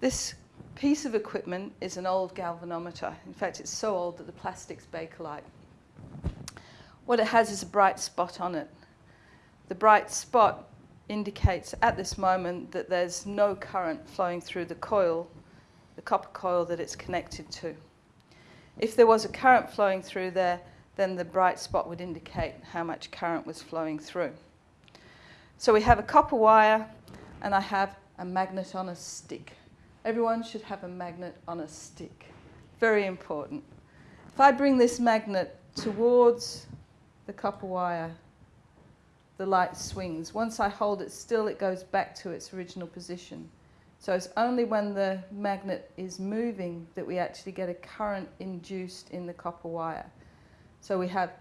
This piece of equipment is an old galvanometer. In fact, it's so old that the plastic's Bakelite. What it has is a bright spot on it. The bright spot indicates at this moment that there's no current flowing through the coil, the copper coil that it's connected to. If there was a current flowing through there, then the bright spot would indicate how much current was flowing through. So we have a copper wire and I have a magnet on a stick. Everyone should have a magnet on a stick. Very important. If I bring this magnet towards the copper wire, the light swings. Once I hold it still, it goes back to its original position. So it's only when the magnet is moving that we actually get a current induced in the copper wire. So we have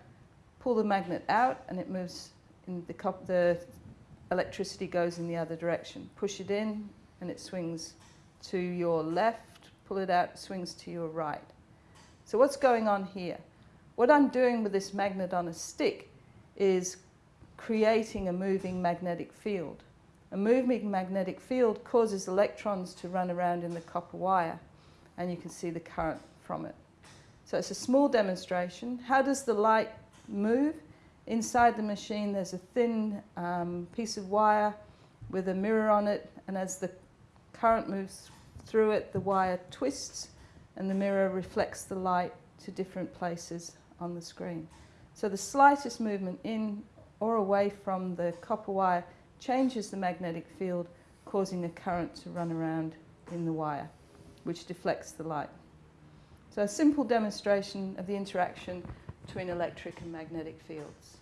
pull the magnet out and it moves in the, the electricity goes in the other direction. Push it in and it swings to your left, pull it out, swings to your right. So what's going on here? What I'm doing with this magnet on a stick is creating a moving magnetic field. A moving magnetic field causes electrons to run around in the copper wire and you can see the current from it. So it's a small demonstration. How does the light move? Inside the machine there's a thin um, piece of wire with a mirror on it and as the current moves through it the wire twists and the mirror reflects the light to different places on the screen. So the slightest movement in or away from the copper wire changes the magnetic field, causing a current to run around in the wire, which deflects the light. So a simple demonstration of the interaction between electric and magnetic fields.